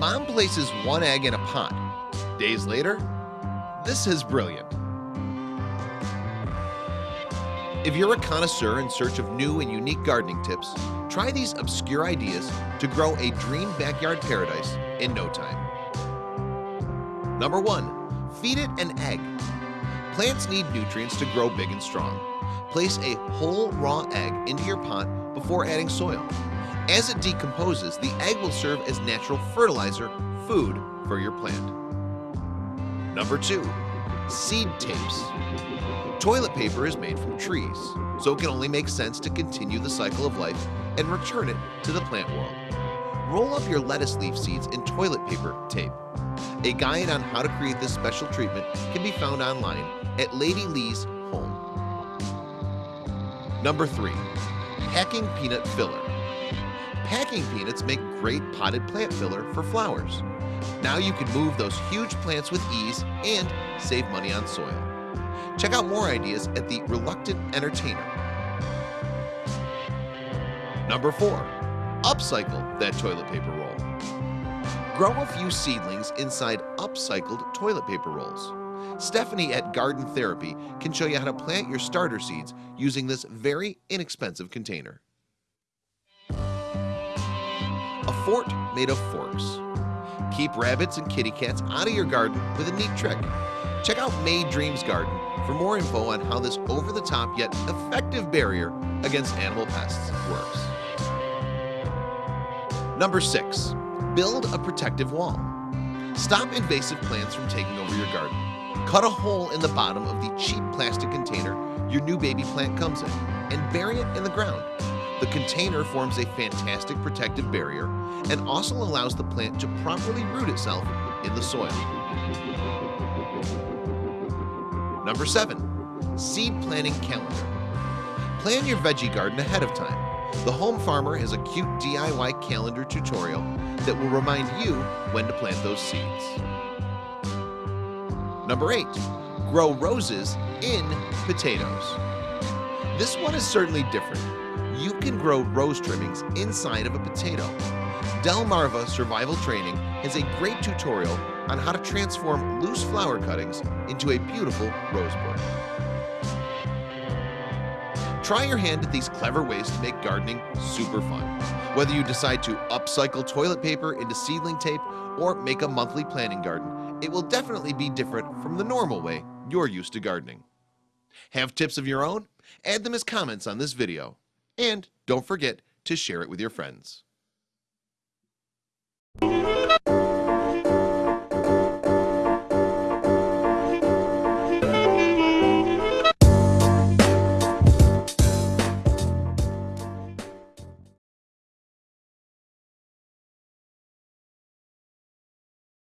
Mom places one egg in a pot. Days later, this is brilliant. If you're a connoisseur in search of new and unique gardening tips, try these obscure ideas to grow a dream backyard paradise in no time. Number one, feed it an egg. Plants need nutrients to grow big and strong. Place a whole raw egg into your pot before adding soil. As it decomposes, the egg will serve as natural fertilizer, food for your plant. Number two, seed tapes. Toilet paper is made from trees, so it can only make sense to continue the cycle of life and return it to the plant world. Roll up your lettuce leaf seeds in toilet paper tape. A guide on how to create this special treatment can be found online at Lady Lee's home. Number three, packing peanut filler. Packing peanuts make great potted plant filler for flowers. Now you can move those huge plants with ease and save money on soil. Check out more ideas at the Reluctant Entertainer. Number four, upcycle that toilet paper roll. Grow a few seedlings inside upcycled toilet paper rolls. Stephanie at Garden Therapy can show you how to plant your starter seeds using this very inexpensive container. Fort made of forks. Keep rabbits and kitty cats out of your garden with a neat trick. Check out May Dreams Garden for more info on how this over-the-top yet effective barrier against animal pests works. Number six, build a protective wall. Stop invasive plants from taking over your garden. Cut a hole in the bottom of the cheap plastic container your new baby plant comes in and bury it in the ground. The container forms a fantastic protective barrier and also allows the plant to properly root itself in the soil. Number seven, seed planting calendar. Plan your veggie garden ahead of time. The Home Farmer has a cute DIY calendar tutorial that will remind you when to plant those seeds. Number eight, grow roses in potatoes. This one is certainly different. You can grow rose trimmings inside of a potato. Delmarva Survival Training has a great tutorial on how to transform loose flower cuttings into a beautiful rose bush. Try your hand at these clever ways to make gardening super fun. Whether you decide to upcycle toilet paper into seedling tape or make a monthly planting garden, it will definitely be different from the normal way you're used to gardening. Have tips of your own? Add them as comments on this video. And don't forget to share it with your friends.